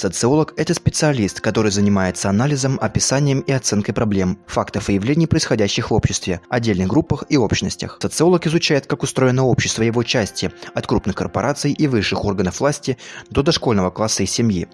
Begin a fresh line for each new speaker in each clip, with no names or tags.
Социолог – это специалист, который занимается анализом, описанием и оценкой проблем, фактов и явлений, происходящих в обществе, отдельных группах и общностях. Социолог изучает, как устроено общество его части, от крупных корпораций и высших органов власти до дошкольного класса и семьи.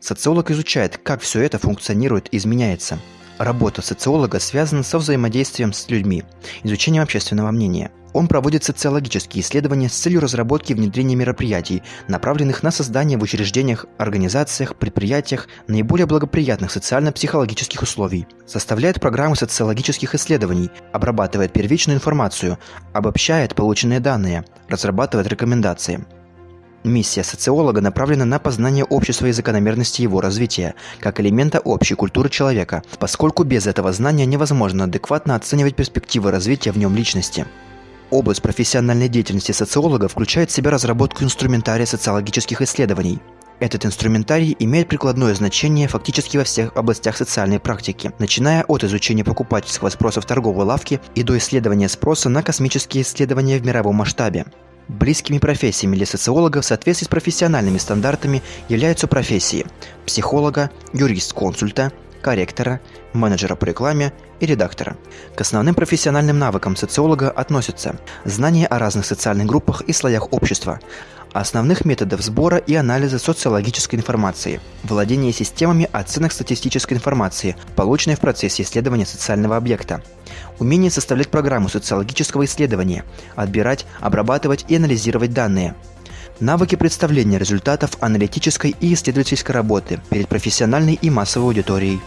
Социолог изучает, как все это функционирует и изменяется. Работа социолога связана со взаимодействием с людьми, изучением общественного мнения – он проводит социологические исследования с целью разработки и внедрения мероприятий, направленных на создание в учреждениях, организациях, предприятиях наиболее благоприятных социально-психологических условий, составляет программы социологических исследований, обрабатывает первичную информацию, обобщает полученные данные, разрабатывает рекомендации. Миссия социолога направлена на познание общества и закономерности его развития, как элемента общей культуры человека, поскольку без этого знания невозможно адекватно оценивать перспективы развития в нем личности. Область профессиональной деятельности социолога включает в себя разработку инструментария социологических исследований. Этот инструментарий имеет прикладное значение фактически во всех областях социальной практики, начиная от изучения покупательского спроса в торговой лавке и до исследования спроса на космические исследования в мировом масштабе. Близкими профессиями для социолога в соответствии с профессиональными стандартами являются профессии психолога, юрист-консульта, корректора, менеджера по рекламе и редактора. К основным профессиональным навыкам социолога относятся знание о разных социальных группах и слоях общества, основных методов сбора и анализа социологической информации, владение системами оценок статистической информации, полученной в процессе исследования социального объекта, умение составлять программу социологического исследования, отбирать, обрабатывать и анализировать данные, навыки представления результатов аналитической и исследовательской работы перед профессиональной и массовой аудиторией,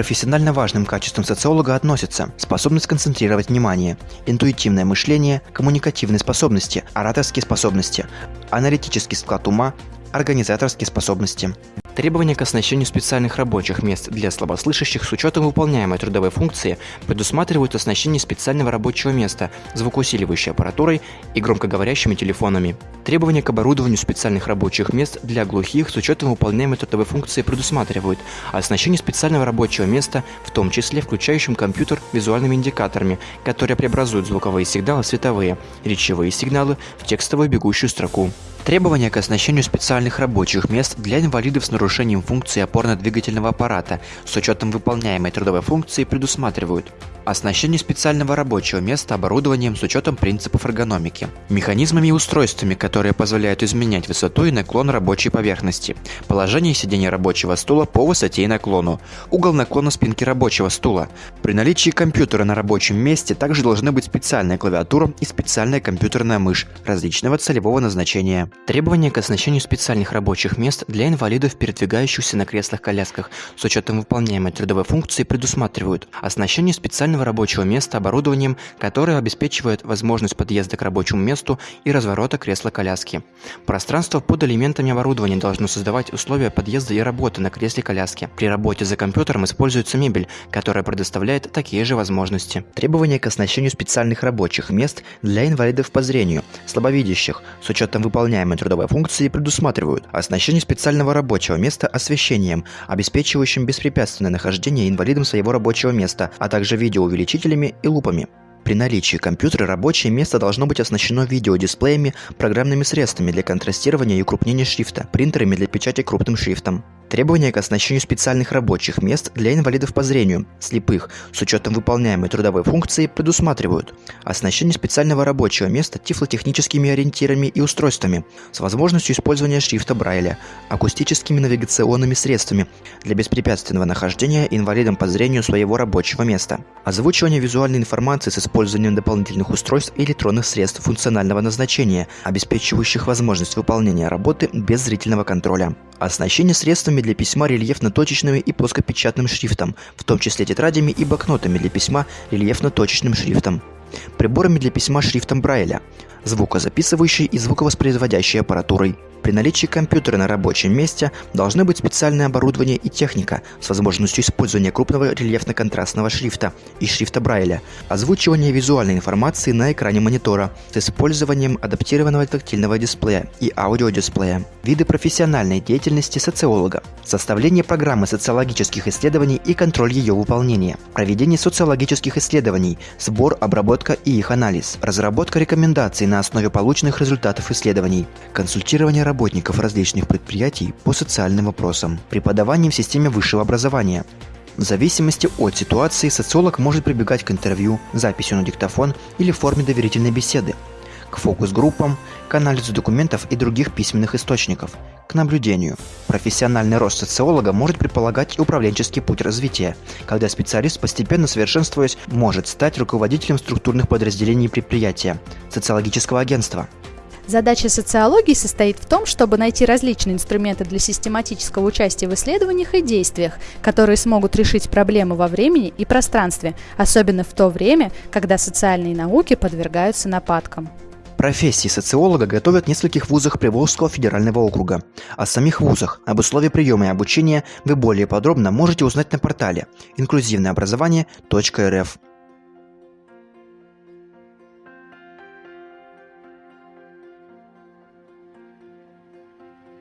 профессионально важным качествам социолога относятся способность концентрировать внимание, интуитивное мышление, коммуникативные способности, ораторские способности, аналитический склад ума, организаторские способности. Требования к оснащению специальных рабочих мест для слабослышащих с учетом выполняемой трудовой функции предусматривают оснащение специального рабочего места, звукоусиливающей аппаратурой и громкоговорящими телефонами. Требования к оборудованию специальных рабочих мест для глухих с учетом выполняемой трудовой функции предусматривают оснащение специального рабочего места, в том числе включающим компьютер визуальными индикаторами, которые преобразуют звуковые сигналы в световые, речевые сигналы в текстовую бегущую строку. Требования к оснащению специальных рабочих мест для инвалидов с нарушением функции опорно-двигательного аппарата с учетом выполняемой трудовой функции предусматривают Оснащение специального рабочего места оборудованием с учетом принципов эргономики. Механизмами и устройствами, которые позволяют изменять высоту и наклон рабочей поверхности. Положение сидения рабочего стула по высоте и наклону. Угол наклона спинки рабочего стула. При наличии компьютера на рабочем месте также должны быть специальная клавиатура и специальная компьютерная мышь различного целевого назначения. Требования к оснащению специальных рабочих мест для инвалидов, передвигающихся на креслах-колясках с учетом выполняемой трудовой функции предусматривают оснащение специального рабочего места оборудованием, которое обеспечивает возможность подъезда к рабочему месту и разворота кресла-коляски. Пространство под элементами оборудования должно создавать условия подъезда и работы на кресле-коляске. При работе за компьютером используется мебель, которая предоставляет такие же возможности. Требования к оснащению специальных рабочих мест для инвалидов по зрению, слабовидящих, с учетом выполняемой трудовой функции предусматривают оснащение специального рабочего места освещением, обеспечивающим беспрепятственное нахождение инвалидом своего рабочего места, а также видео видеоувеличителями и лупами. При наличии компьютера рабочее место должно быть оснащено видеодисплеями, программными средствами для контрастирования и укрупнения шрифта, принтерами для печати крупным шрифтом. Требования к оснащению специальных рабочих мест для инвалидов по зрению, слепых, с учетом выполняемой трудовой функции предусматривают оснащение специального рабочего места тифлотехническими ориентирами и устройствами с возможностью использования шрифта Брайля, акустическими навигационными средствами для беспрепятственного нахождения инвалидом по зрению своего рабочего места, озвучивание визуальной информации с использованием дополнительных устройств и электронных средств функционального назначения, обеспечивающих возможность выполнения работы без зрительного контроля. Оснащение средствами для письма рельефно-точечным и плоскопечатным шрифтом, в том числе тетрадями и блокнотами для письма рельефно-точечным шрифтом. Приборами для письма шрифтом Брайля, звукозаписывающей и звуковоспроизводящей аппаратурой, при наличии компьютера на рабочем месте должны быть специальное оборудование и техника с возможностью использования крупного рельефно-контрастного шрифта и шрифта Брайля, озвучивание визуальной информации на экране монитора с использованием адаптированного тактильного дисплея и аудиодисплея. Виды профессиональной деятельности социолога. Составление программы социологических исследований и контроль ее выполнения. Проведение социологических исследований, сбор, обработка и их анализ, разработка рекомендаций на основе полученных результатов исследований, консультирование работников различных предприятий по социальным вопросам, преподавание в системе высшего образования, в зависимости от ситуации социолог может прибегать к интервью, записью на диктофон или форме доверительной беседы, к фокус-группам, к анализу документов и других письменных источников, к наблюдению. Профессиональный рост социолога может предполагать и управленческий путь развития, когда специалист, постепенно совершенствуясь, может стать руководителем структурных подразделений предприятия, социологического агентства –
Задача социологии состоит в том, чтобы найти различные инструменты для систематического участия в исследованиях и действиях, которые смогут решить проблемы во времени и пространстве, особенно в то время, когда социальные науки подвергаются нападкам.
Профессии социолога готовят в нескольких вузах Приволжского федерального округа. О самих вузах, об условиях приема и обучения вы более подробно можете узнать на портале инклюзивнообразование.рф.